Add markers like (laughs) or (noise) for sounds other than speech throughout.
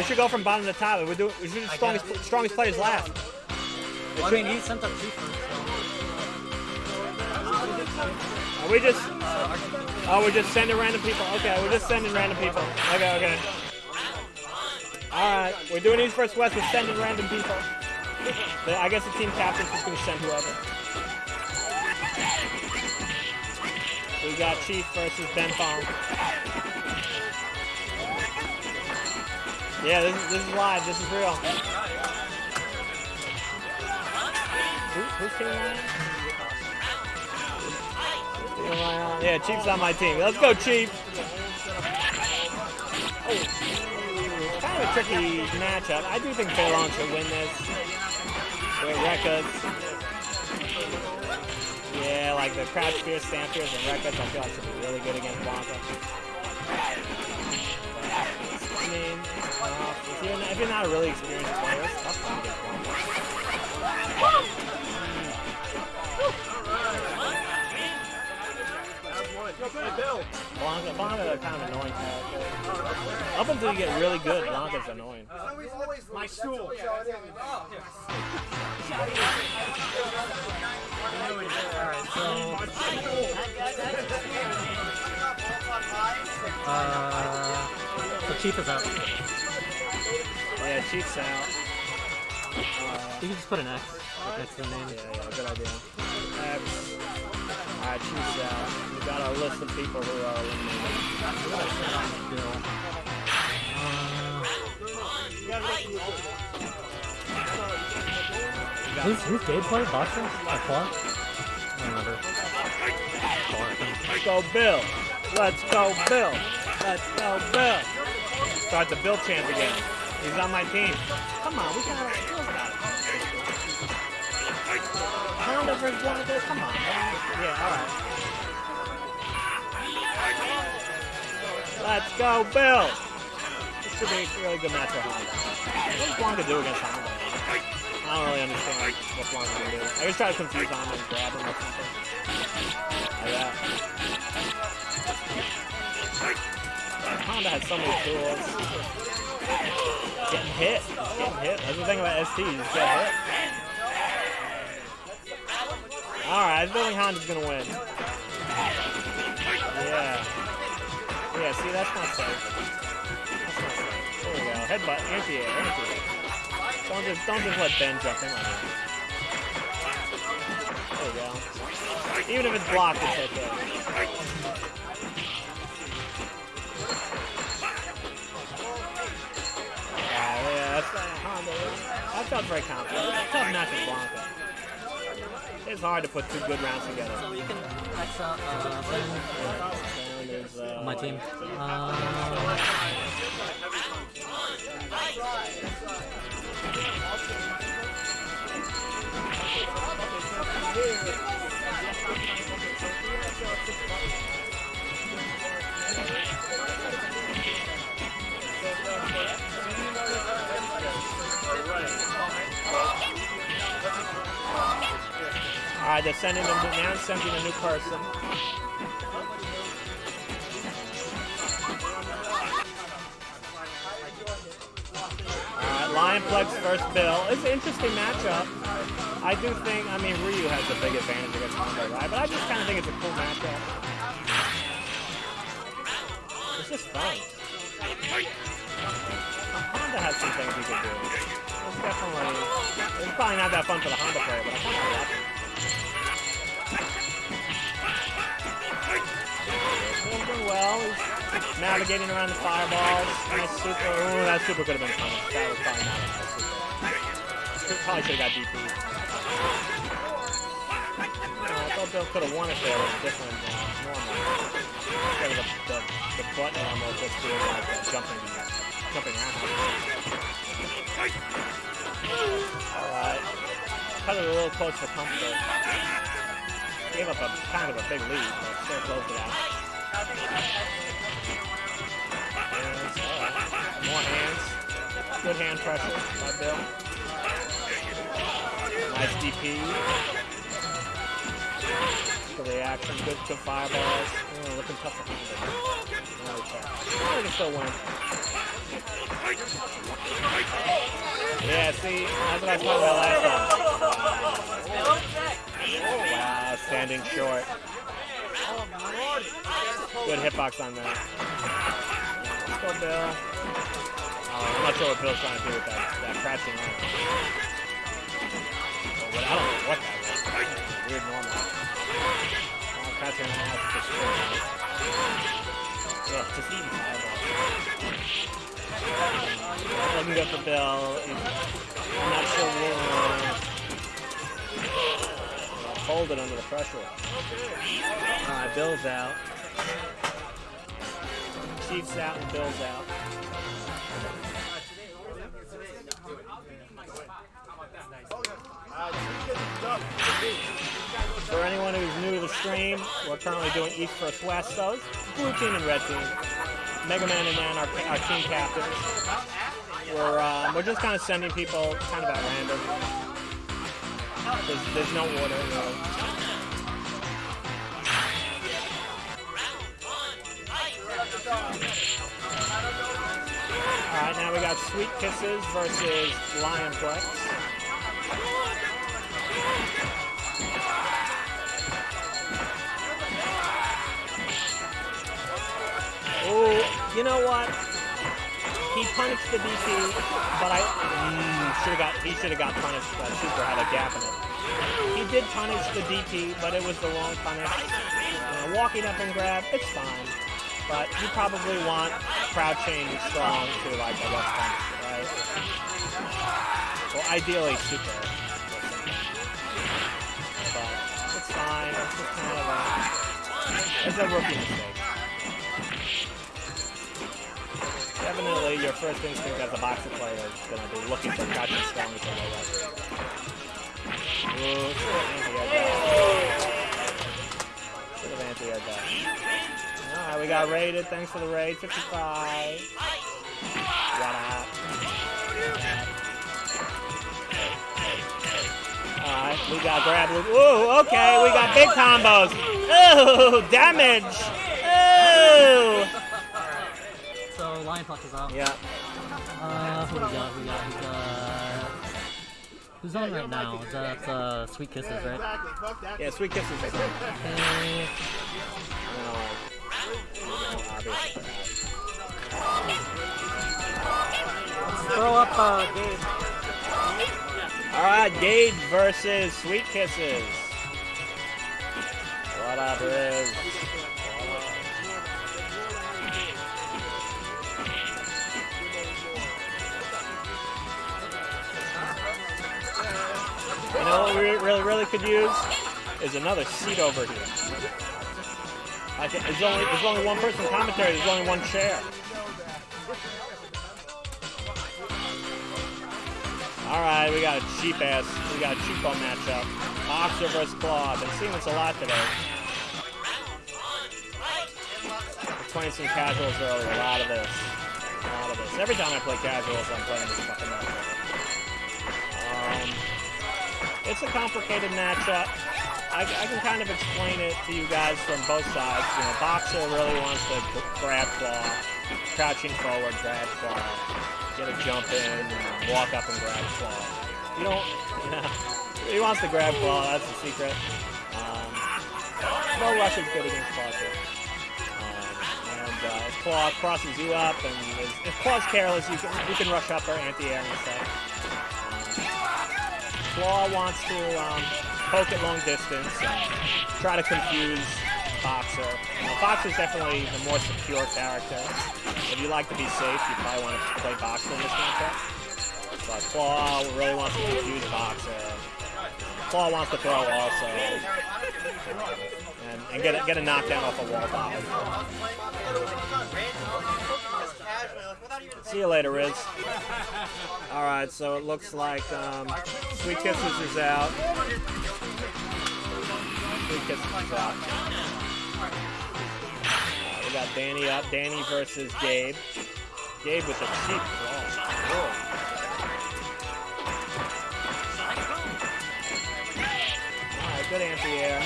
We should go from bottom to top. We do. We should do I strongest strongest players last. Well, I mean, he sent up two first. Are we just? Oh, we're just sending random people. Okay, we're just sending random people. Okay, okay. All right, we're doing East versus West. We're sending random people. The- I guess the team captain's just gonna send whoever. We got Chief versus Ben Fong. Yeah, this is, this is live. This is real. Who, who's team am I on? Who am I on? Yeah, Chief's on my team. Let's go, Chief. Oh, kind of a tricky matchup. I do think Balon should win this. With Rekkas. Yeah, like the Crouch Spears, Stamp Spears, and Rekkas, I feel like should be really good against Blanka. I mean, if, you're not, if you're not a really experienced player, it's tough to get Blanka. Blanka, Blanka kind of annoying character. Up until you get really good, Blanka's annoying. My stool. Alright, so. Uh. So Chief is out. Yeah, Chief's out. Uh, You can just put an X next to the name. yeah, yeah, good idea. Alright, Chief's out. We got our list of people who are eliminated. Bill. Uh, who's, who's gameplay? Boxer? Or Claw? I don't remember. Claw, I think. Let's go, Bill. Let's go, Bill. Let's go, Bill. Start the Bill chant again. He's on my team. Come on, we got it. Bill's got it. Honda versus Blanka. Come on, man. Yeah, all right. Let's go, Bill. This should be a really good match for Honda. What does Blanka do against Honda? I don't really understand what Blanka can do. I just try to confuse Honda and grab him or something. Like that. Honda has so many tools. Getting hit. Getting hit. That's the thing about ST. You just get hit. Alright, I think Honda's gonna win. Yeah. Yeah, see, that's not safe. That's not. There we go. Headbutt. Anti-air. Anti-air. Don't just, don't just let Ben jump in like that. Even if it's blocked, it's okay. Yeah, yeah, that's uh, Honda. I felt very confident. It's tough match with Blanka. It's hard to put two good rounds together. So you can X out uh, Ben And uh, on my team. Uh, Alright, they're sending them now sending a new person. Alright, Lionplex first Bill. It's an interesting matchup. I do think, I mean, Ryu has a big advantage against Honda, right? But I just kind of think it's a cool matchup. It's just fun. Honda has some things he could do. It's definitely, it's probably not that fun for the Honda player, but I kind of like it. He's doing well. He's navigating around the fireballs. Nice super. Ooh, that super could have been fun. That was probably not a nice super. Probably should have got DP. Uh, I thought Bill could have won if there was different uh, normal. Instead of the, the, the button almost just doing like uh, jumping, jumping around. Alright. Cut it a little close for comfort. Gave up a kind of a big lead, but still closed it out. Hands, alright. More hands. Good hand pressure by Bill. Nice DP. Good reaction, good, good fireballs. Oh, looking tough he can still win. Yeah, see, that's what I was about last time. Oh, wow, standing short. Good hitbox on that. Let's go, Bill. Oh, I'm not sure what Bill's trying to do with that, that. Or I don't know what that was. Weird normal. Oh, has to just Ugh, just eating good for Bill. I'm not sure where. I'll Hold it under the pressure. Alright, Bill's out. Chief's out and Bill's out. For anyone who's new to the stream, we're currently doing East vs West, so blue team and red team. Mega Man and Man are our team captains. We're uh, we're just kind of sending people kind of at random. There's, there's no order really. All right, now we got Sweet Kisses versus Lionplex. You know what? He punished the DP, but I mm, should have got. He should have got punished. That super had a gap in it. He did punish the DP, but it was the wrong punish. Uh, walking up and grab, it's fine. But you probably want crouching strong to like a left punch, right? Well, ideally super. But it's fine. It's just kind of a. It's a rookie mistake. Definitely, your first instinct as a boxer player is going to be looking for crouching strong low level. Ooh, should have anti-aired that. Alright, we got raided. Thanks for the raid. 55. What up? Alright, we got grab. Ooh, okay, we got big combos. Ooh, damage. So Lion out. Yeah. Uh, who we got? We got, we got... Who's on right now? Is that uh, Sweet Kisses, right? Exactly. Fuck that. Yeah, sweet kisses. I. Okay. Throw up, uh, Gabe. All right, Gage versus Sweet Kisses. What up, Riz? You know what we really, really could use is another seat over here. I think there's only there's only one person commentary. There's only one chair. All right, we got a cheap ass, we got a cheapo matchup. Boxer versus Claw. Been seeing this a lot today. Playing some casuals earlier, a lot of this. A lot of this. Every time I play casuals, I'm playing this fucking matchup. It's a complicated matchup. I, I can kind of explain it to you guys from both sides. You know, Boxer really wants to grab Claw, crouching forward, grab Claw, get a jump in, and walk up and grab Claw. You don't, yeah, (laughs) he wants to grab Claw, that's the secret. Um, no rush is good against Claw. Um, and uh, if Claw crosses you up, and is, if Claw's careless, you can, you can rush up or anti-air and stuff. Claw wants to um, poke at long distance and try to confuse Boxer. Now, Boxer's definitely the more secure character. If you like to be safe, you probably want to play Boxer in this matchup. But Claw really wants to confuse Boxer. Claw wants to throw also. And, and get, a, get a knockdown off a wall dive. See you later, Riz. All right, so it looks like um, Sweet Kisses is out. Sweet Kisses is out. Uh, we got Danny up. Danny versus Gabe. Gabe with a cheap claw. All right, good anti-air.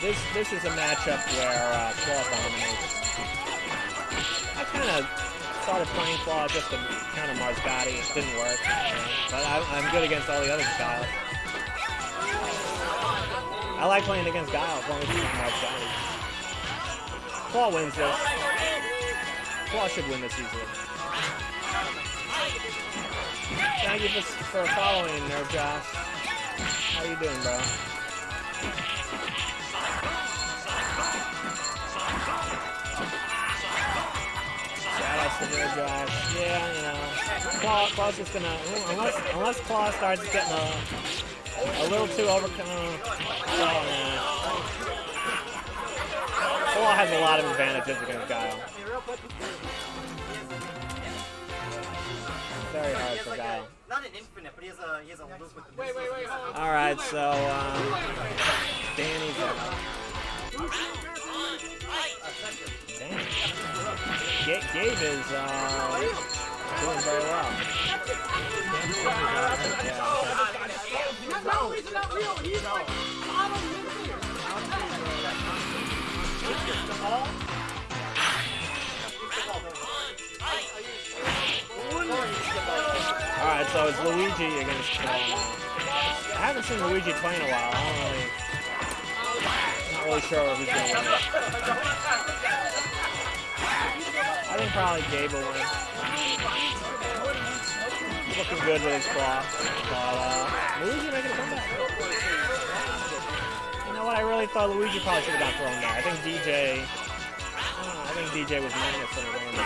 This this is a matchup where uh, Claw dominates. I kind of started playing Claw just to counter Marsgatti. It didn't work. But I, I'm good against all the other styles. I like playing against Guile as long as he's Marsgatti. Claw wins this. Claw should win this easily. Thank you for, for following, Nerve Josh. How you doing, bro? Shout out to Yeah, you know. Claw, Claw's just gonna, unless, unless Claw starts getting a, a little too overcome. Oh, man. Claw has a lot of advantages against Guile. Very hard for Guile. Not an infinite, but he has a he has a loop with the Wait, wait, wait. All right, so um, Danny's out. Damn. Ga Gabe is uh, doing very well. No, he's not real. He's like bottom All right, so it's Luigi against. Uh, I haven't seen Luigi play in a while. I don't really, not really sure who's gonna win. I think probably Gabe will win. Looking good with his claw, but uh, Luigi making a comeback. You know what? I really thought Luigi probably should have got thrown there. I think DJ. I, I think DJ was minus he won.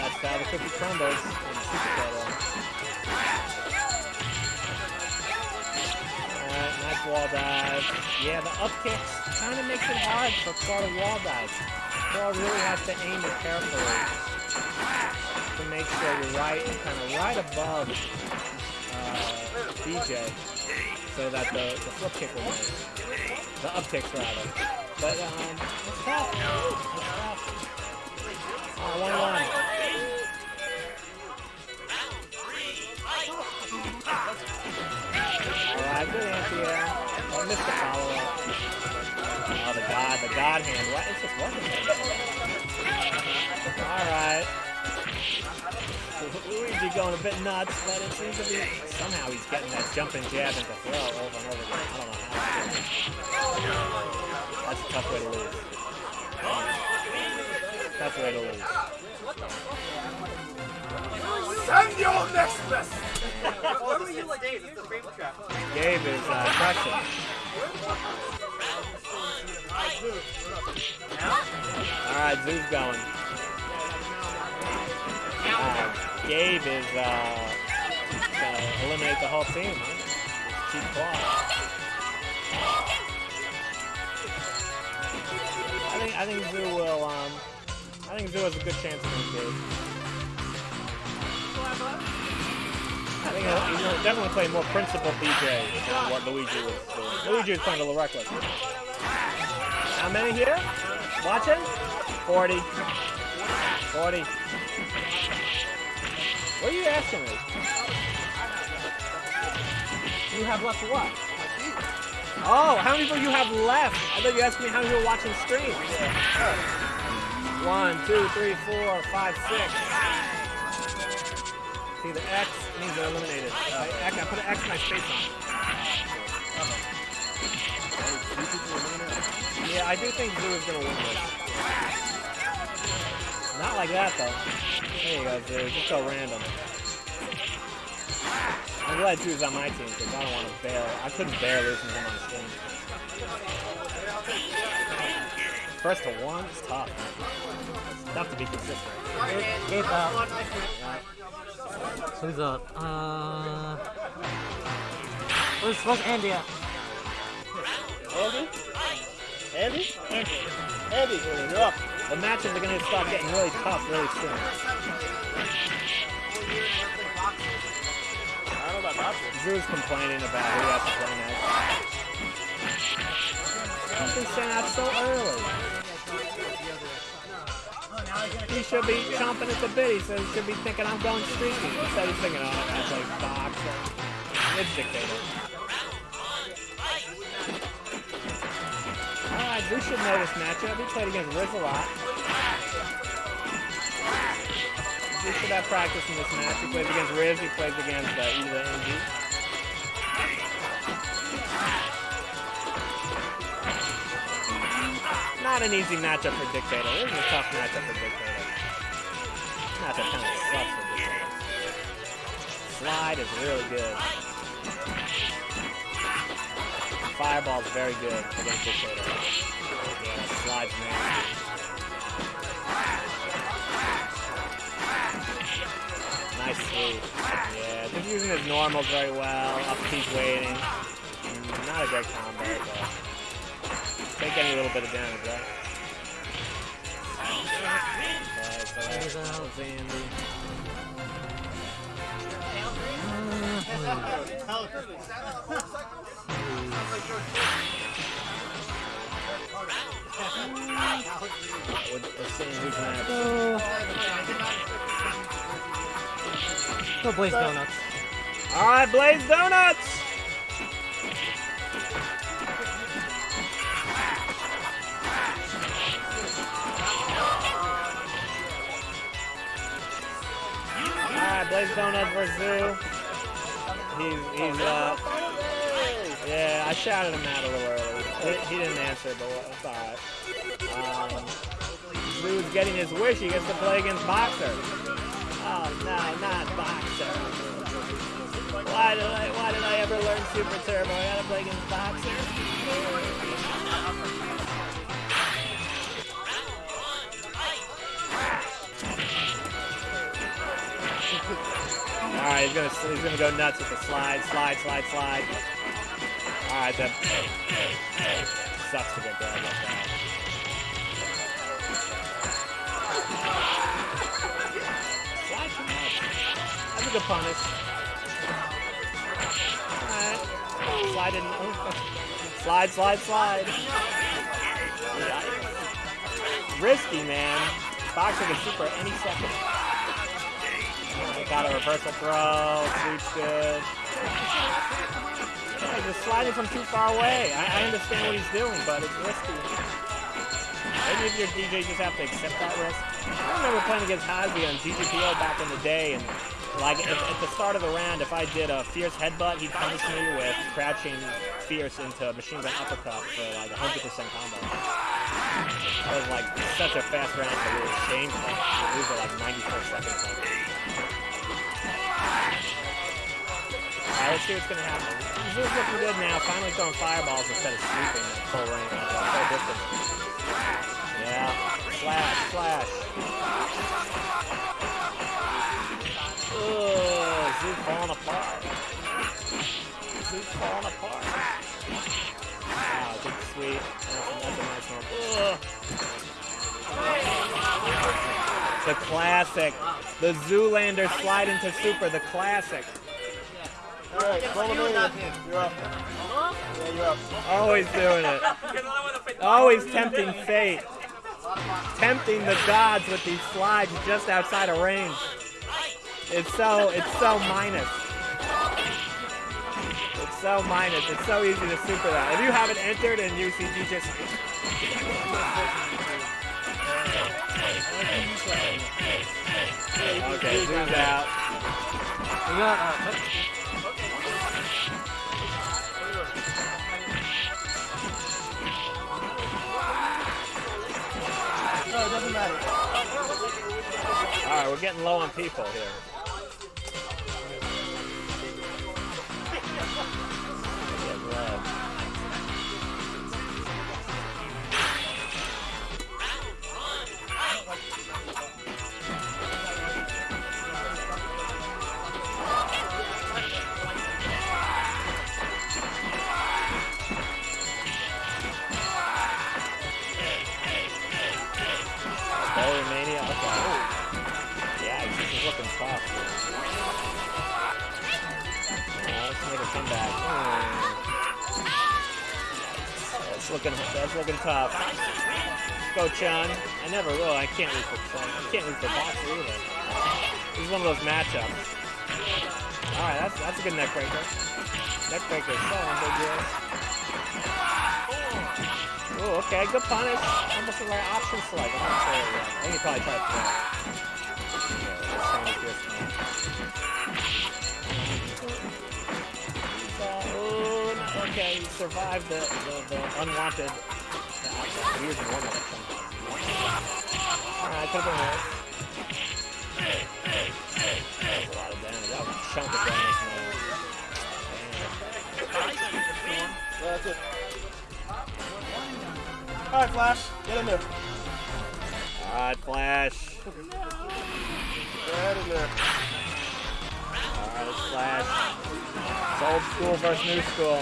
That's how the cookie crumbles in Super Battle. Nice wall dive. Yeah, the up kicks kind of makes it hard for to wall dive. Claw really has to aim it carefully to make sure you're right, kind of right above uh, DJ so that the, the flip kick will make. The up kicks rather. But um. Uh. Alright, good anti-air. I missed the follow-up. Oh, the god, the god hand. What? It's just working. Alright. Luigi going a bit nuts, but it seems to be somehow he's getting that jumping jab into throw over and over again. I don't know how. That's a tough way to lose. Tough way to lose. Send your next best. Dave. Gabe is uh, crushing. Alright, Zoo's going. Uh, Gabe is uh, gonna eliminate the whole team, huh? Cheap. I think I think Zoo will um I think Zoo has a good chance against Gabe. I think he'll, he'll definitely play more principled DJ than what Luigi was doing. Luigi was playing a little reckless. How many here? Watching? 40. 40. What are you asking me? You have left what? Oh, how many people you have left? I thought you asked me how many people watching stream. One, two, three, four, five, six. See, the X means they're eliminated. Uh, I, X, I put an X in my space on. Uh-huh. Yeah, I do think Zoo is going to win this. Not like that, though. There you go, Zoo. Just so random. I'm glad Zoo's on my team, because I don't want to bear... I couldn't bear losing him on the. First to one, it's tough. It's tough to be consistent. Gabe out. Who's up? Uh. Where's, where's Andy at? Andy? Andy? Andy. Andy, you're up. The matches are going to start getting really tough really soon. I don't know about boxing. Drew's complaining about who has to play next. Been sent out so early. Should be chomping at the bit. He says he should be thinking I'm going streaking. Instead he's thinking, oh, I play boxing. It's dictator. Alright, Zeus should know this matchup. He played against Riz a lot. Zeus should have practice in this match. He plays against Riz. He plays against uh, Eva NG. Not an easy matchup for Dictator. This is a tough matchup for Dictator. Matchup kind of sucks for Dictator. Slide is really good. Fireball's very good against Dictator. Yeah, slide's nasty. Nice sweep. Yeah, just using his normals very well. Up he's waiting. Not a great combo, but take any little bit of damage, right? There's out. Go. Go Blaze Donuts. Alright, Blaze Donuts! Blaze Donuts versus Zoo. He's, he's, uh, yeah, I shouted him out a little early. He, he didn't answer, but it's alright. Um, Zoo's getting his wish. He gets to play against Boxer. Oh, no, not Boxer. Why did I why did I ever learn Super Turbo? I gotta play against Boxer. Alright, he's gonna he's gonna go nuts with the slide, slide, slide, slide. Alright, that sucks to get grabbed like that. Slide too much. That's a good punish. Alright. Slide in. Slide, slide, slide. Risky, man. Boxer can super any second. Got a reversal throw. Sweep's good. Yeah, just sliding from too far away. I, I understand what he's doing, but it's risky. Maybe if your DJ just have to accept that risk. I remember playing against Hasby on GGPO back in the day, and like at, at the start of the round, if I did a fierce headbutt, he'd punish me with crouching fierce into machine gun uppercut for like 100% combo. That was like such a fast round that we were shameful. Lose at like 94 seconds. Alright, let's see what's gonna happen. Zeus looking good now, finally throwing fireballs instead of sweeping at full range. That's so different. Yeah. Flash, flash. Ugh, Zeus falling apart. Zeus falling apart. Wow, good sweep. That's, a nice one. The classic. The Zoolander slide into super, the classic. Uh-huh. Always doing it. Always tempting fate. Tempting the gods with these slides just outside of range. It's so it's so minus. It's so minus. It's so easy to super that. If you haven't entered in UCG, just okay, zoom out. Uh, right, we're getting low on people here. (laughs) Low. Looking tough. Let's make a comeback. Hmm. That's looking, that's looking tough. Go Chun. I never will. I can't root for Chun. I can't root for Boxer either. This is one of those matchups. All right, that's that's a good neck breaker. Neck breaker is so ambiguous. Oh, okay, good punish. Almost like option select. I'm not sure. I think he probably tried okay, he survived the, the, the unwanted. The outside. He was the one Alright, have been. That was a lot of damage. That was a chunk of damage, man. Damn. Yeah, that's it. Alright, Flash. Get in there. Alright, Flash. Get in there. Alright, Flash. It's old school versus new school.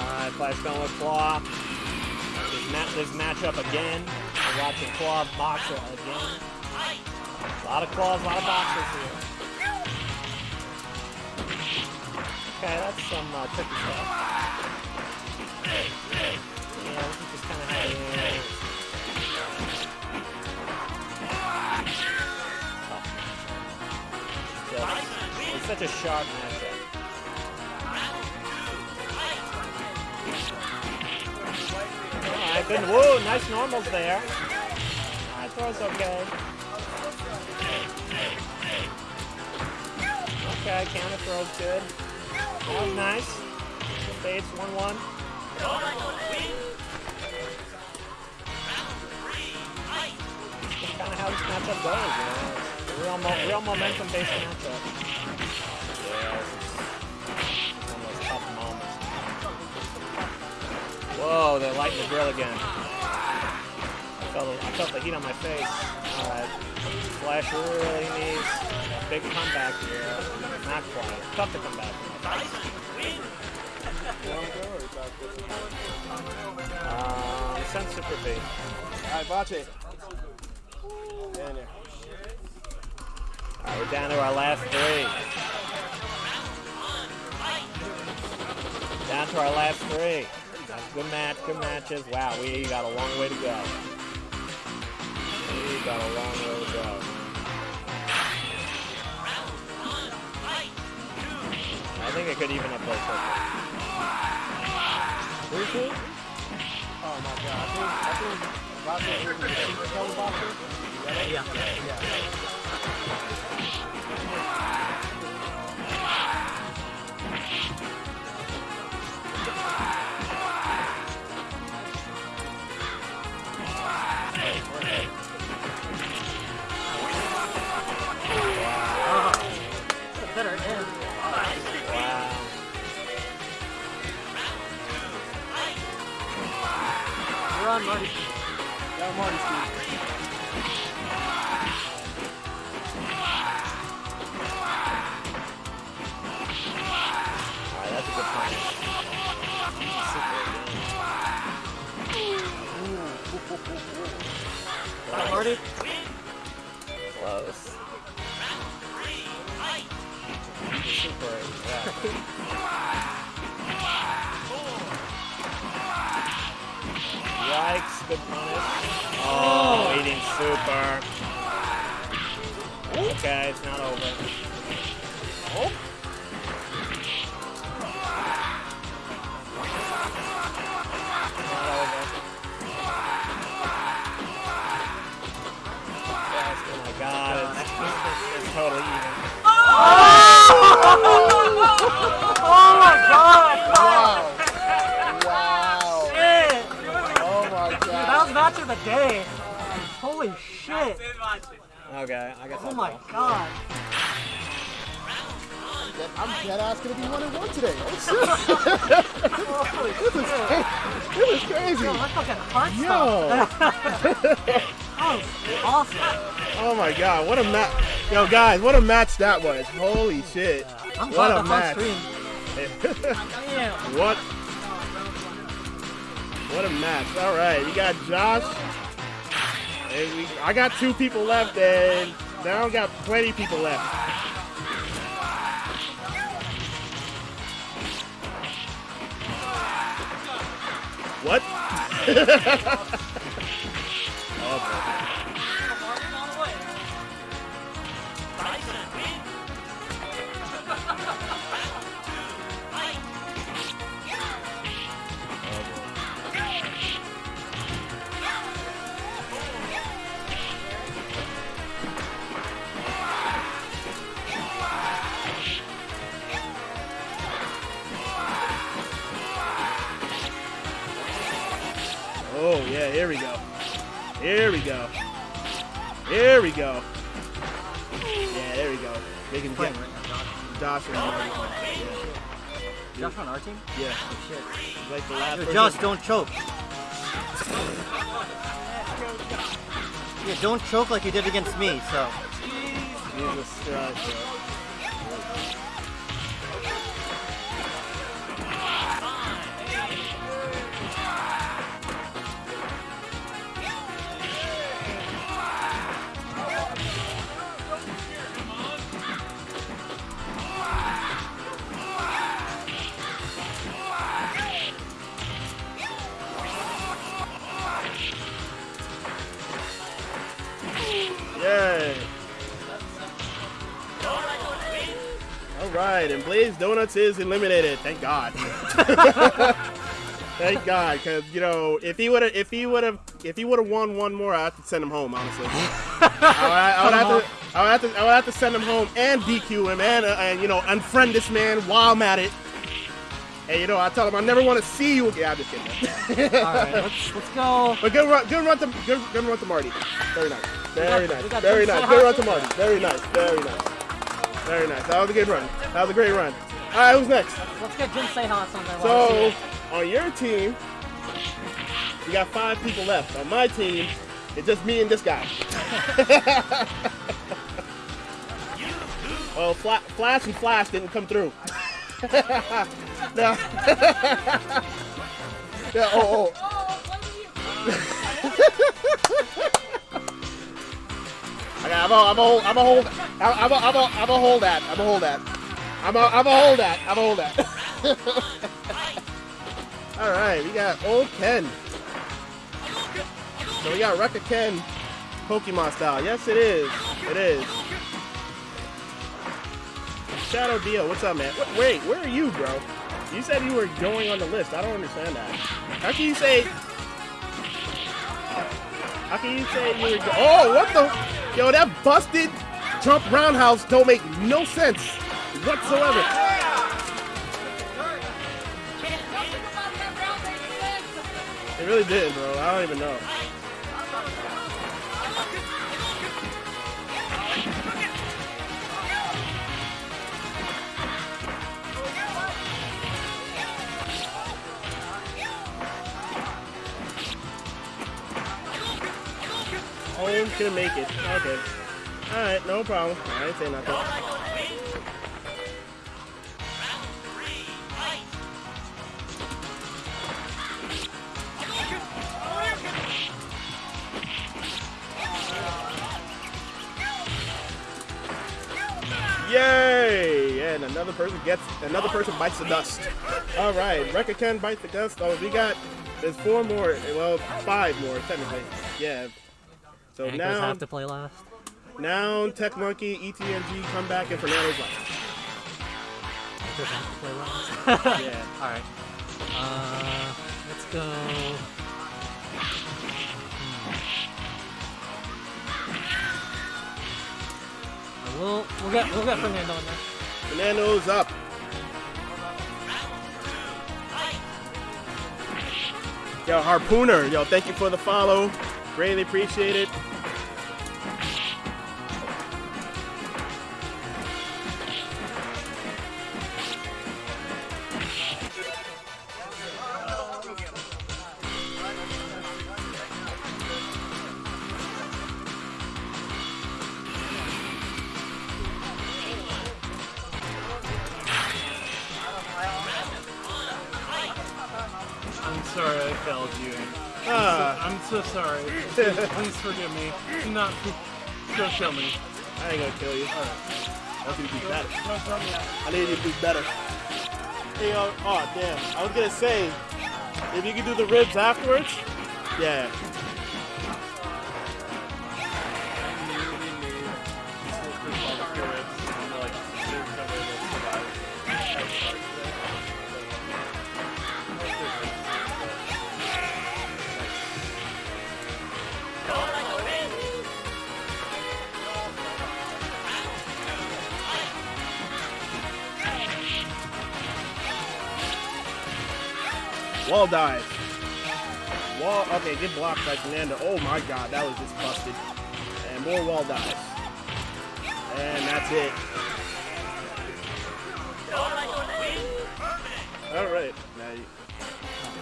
Alright, Flash going with Claw. This, ma this matchup again. We're watching Claw boxer again. A lot of claws, a lot of boxers here. Okay, that's some uh, tricky stuff. Yeah, this is kind of how it is. Such a sharp matchup. Alright, good. Whoa, nice normals there. Alright, throw's okay. Okay, counter throw's good. That was nice. Fades 1-1. Matchup goes, you know. Real, mo real momentum-based matchup. Yeah, one of those tough moments. Whoa, they're lighting the grill again. I felt, I felt the heat on my face. Alright. Flash really needs a big comeback here. Not quite. Tough to come back. Um, send Super B. Alright. In there. Alright, we're down to our last three. Down to our last three. Good match, good matches. Wow, we got a long way to go. We got a long way to go. I think it could even up those circles. Three? Oh my god. I think, I think. Yeah. Run, Marty. Yeah, Marty Marty. Close. Super, yeah. Yikes, good punish. Oh, eating super. Okay, it's not over. It's totally even. Oh my god! Wow. Wow. Shit! Oh my god! That was match of the day. Holy shit! Okay, I guess Oh I'll my go. god! I'm dead ass gonna be one and one today. Oh, shit. Holy This is. This is crazy. Yo, my fucking heart Yo. was awesome. Oh my god, what a match. Yo, guys, what a match that was. Holy shit. I'm What a match. match. stream. Damn. (laughs) what? What a match. All right, you got Josh. And we, I got two people left, and now I got plenty people left. What? (laughs) oh, Yeah, here we go. There we go. There we go. Yeah, there we go. They can get Playing right now, Josh and Marty. Josh. Josh on our team? Yeah, Oh shit. yeah. Like the last Yo. Josh, don't choke. Yeah, don't choke like you did against me, so. Jesus Christ, right, and Blaze Donuts is eliminated. Thank God. (laughs) Thank God, because you know, if he would have, if he would have, if he would have won one more, I have to send him home. Honestly, (laughs) I, would- I would have to, I would have to, I would have to send him home and DQ him and, uh, and you know, unfriend this man while I'm at it. And you know, I tell him I never want to see you again. I'm just kidding. (laughs) Alright, let's let's go. But good run, good run to good, good run to Marty. Very nice. Very got- nice. Very nice. Good run to. Marty. Very nice. Very nice. Very nice. That was a good run. That was a great run. All right, who's next? Let's get Jin Seihans on there. So on your team, you got five people left. On my team, it's just me and this guy. (laughs) well, Fla- Flash and Flash didn't come through. (laughs) no. (laughs) yeah. Oh. oh. oh Okay, I'm a, I'm a hold, I'm a hold, I'm a, I'm a, I'm a hold that, I'm a hold that, I'm a, I'm a hold that, I'm a hold that. (laughs) All right, we got old Ken. So we got Rekka Ken, Pokemon style. Yes, it is. It is. Shadow Dio, what's up, man? Wait, wait, where are you, bro? You said you were going on the list. I don't understand that. How can you say? How can you say you were? Oh, what the? Yo, that busted Trump roundhouse don't make no sense whatsoever. It really didn't, bro. I don't even know. Home couldn't make it. Okay. Alright, no problem. I ain't say nothing. Yay! And another person gets another person bites the dust. All right, Rekka Ken bites the dust. Oh, we got there's four more. Well, five more technically. Yeah. So Anchors now, have to play last. now Tech Monkey, ETMG come back, and Fernando's left. Anchors have to play last. (laughs) (laughs) Yeah. Alright. Uh, let's go. Hmm. We'll we'll get we'll get Fernando in there. Fernando's up. Yo, Harpooner, yo, thank you for the follow. Greatly appreciate it. I'm sorry I failed you. Ah, I'm so sorry. Please, please forgive me. Do not go kill me. I ain't gonna kill you. All right. I want you to be better. I need you to be better. Hey, yo, oh, damn. I was gonna say, if you could do the ribs afterwards, yeah. Wall dive. Wall. Okay, good block by Fernando. Oh my God, that was just busted. And more wall dives. And that's it. All right. Now you-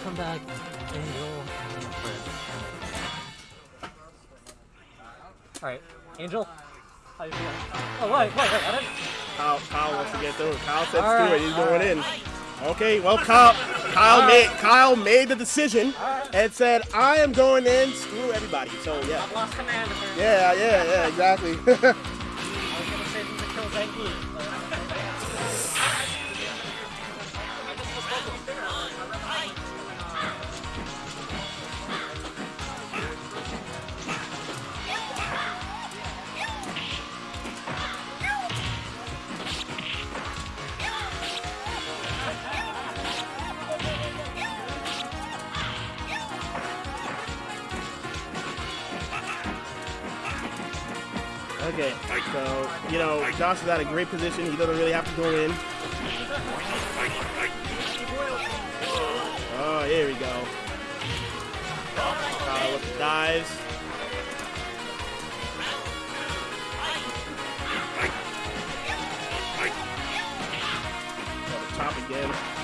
Come back, Angel. Alright, Angel. How you feeling? Oh, wait, wait, wait, I didn't. Kyle, Kyle wants to get through. Kyle said right, it. He's going right. in. Okay, well, Kyle, Kyle made Kyle made the decision and said, "I am going in. Screw everybody." So yeah, I've lost command of yeah, yeah, yeah, exactly. (laughs) is at a great position. He doesn't really have to go in. Oh, here we go. Kyle with the dives. Top again.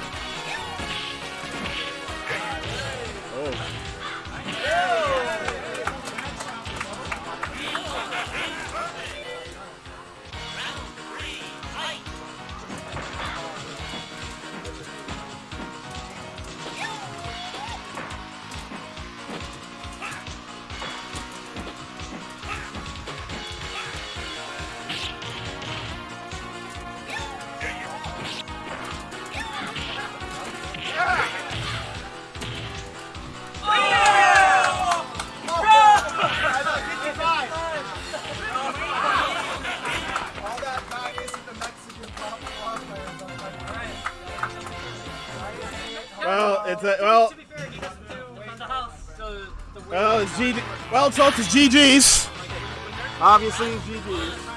G. Well, so it's GG's. Obviously, it's GG's.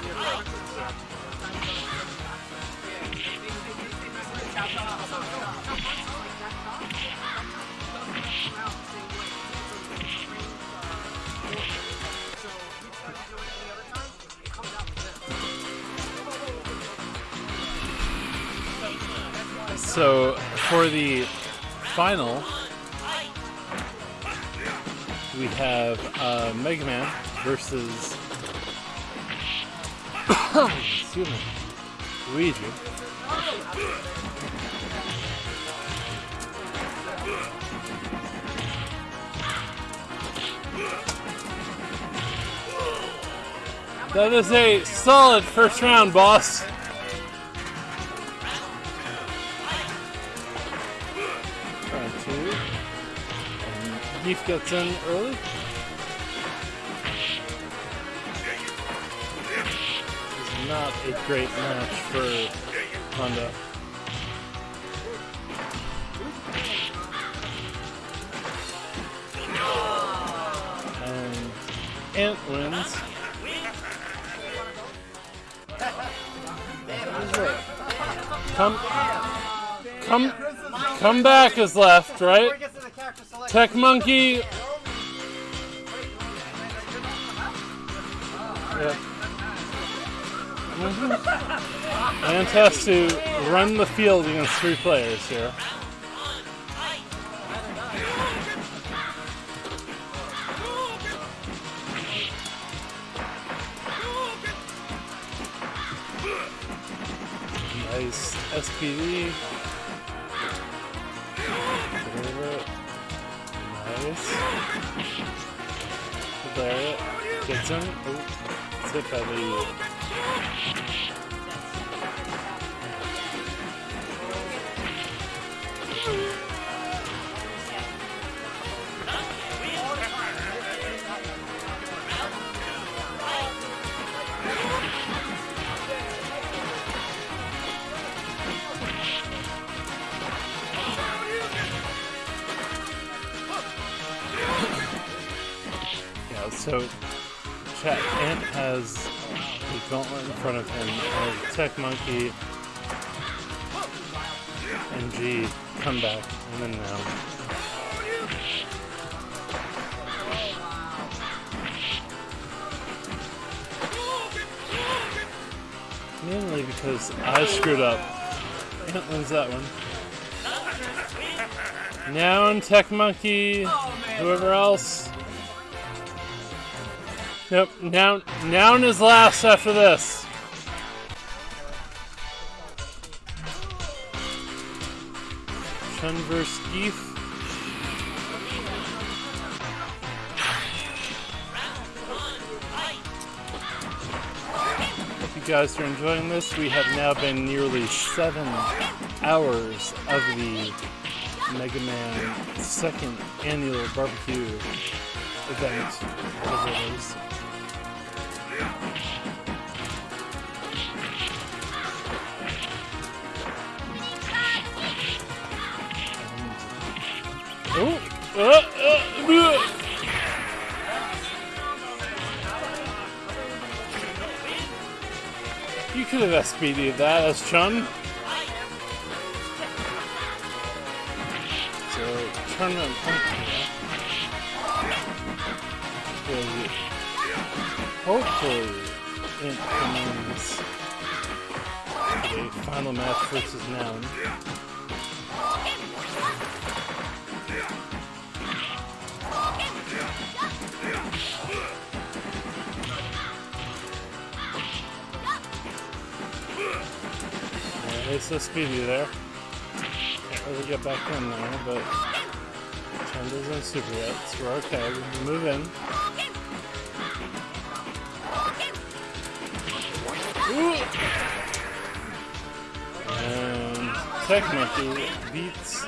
So for the final, we have uh, Mega Man versus excuse me, Luigi. That is a solid first round, boss. Gets in early. Not a great match for Honda. And Ant wins. Come, come, come back is left, right? Tech Monkey. Yep. Mhm. Ant has to run the field against three players here. Nice SPD. Nice. There it. Gets him. Oh, tip So, Chat Ant has the gauntlet in front of him, and Tech Monkey and G come back, and then now. Mainly because I screwed up. Ant wins that one. Now in Tech Monkey, whoever else. Nope, Noun, Noun is last after this. Chun vs. Geef. You guys are enjoying this. We have now been nearly seven hours of the Mega Man second annual barbecue event, You could have SPD'd that as Chun. So, tournament punch. Will hopefully it remains a final match versus Noun. Yeah, it's so speedy there. Can't really get back in there, but Chen isn't super yet, so we're okay. We can move in. Ooh. And Tech Monkey beats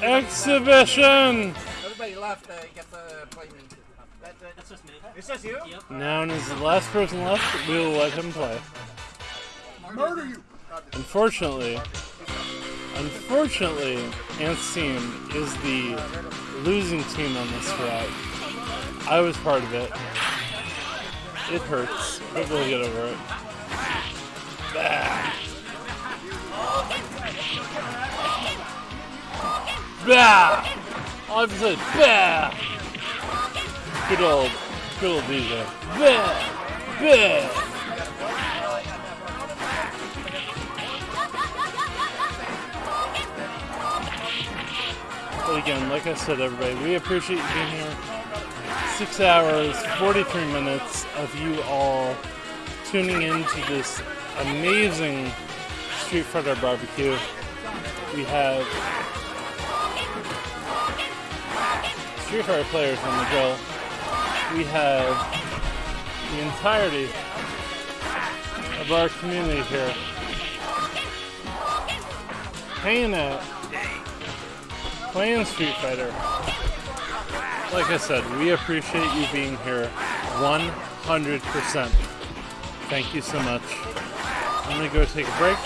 Exhibition! Everybody left, uh, get the play me. That, that, That's just me. It's just you? Noun is the last person left. We will let him play. Murder you! Unfortunately, unfortunately, Ant's team is the losing team on this route. I was part of it. It hurts, but we'll get over it. Bah. Bah! All I've said, bah! Good old, old DJ. Bah! Bah! But again, like I said, everybody, we appreciate you being here. Six hours, 43 minutes of you all tuning into this amazing Street Fighter barbecue. We have Street Fighter players on the go. We have the entirety of our community here hanging out, playing Street Fighter. Like I said, we appreciate you being here 100%. Thank you so much. I'm gonna go take a break.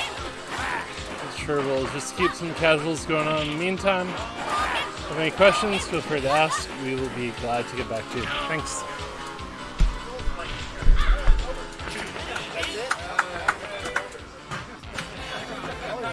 Sure we'll just keep some casuals going on in the meantime. If you have any questions, feel free to ask. We will be glad to get back to you. Thanks.